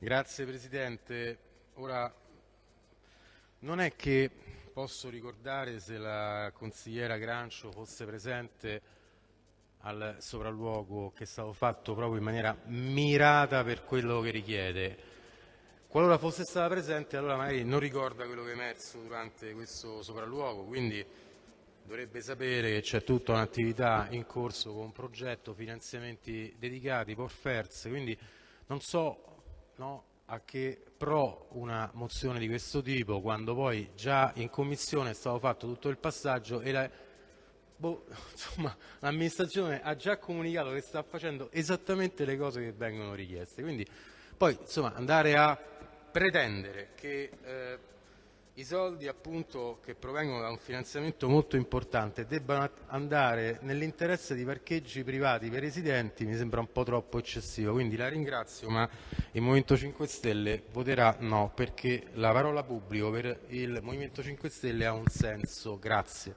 Grazie Presidente. Ora, non è che posso ricordare se la consigliera Grancio fosse presente al sopralluogo che è stato fatto proprio in maniera mirata per quello che richiede. Qualora fosse stata presente allora magari non ricorda quello che è emerso durante questo sopralluogo, quindi dovrebbe sapere che c'è tutta un'attività in corso con un progetto, finanziamenti dedicati, porfers, quindi non so no, a che pro una mozione di questo tipo quando poi già in commissione è stato fatto tutto il passaggio e la, boh, l'amministrazione ha già comunicato che sta facendo esattamente le cose che vengono richieste. Quindi poi insomma, andare a pretendere che eh, i soldi appunto che provengono da un finanziamento molto importante debbano andare nell'interesse di parcheggi privati per residenti mi sembra un po' troppo eccessivo, quindi la ringrazio ma il Movimento 5 Stelle voterà no perché la parola pubblico per il Movimento 5 Stelle ha un senso. Grazie.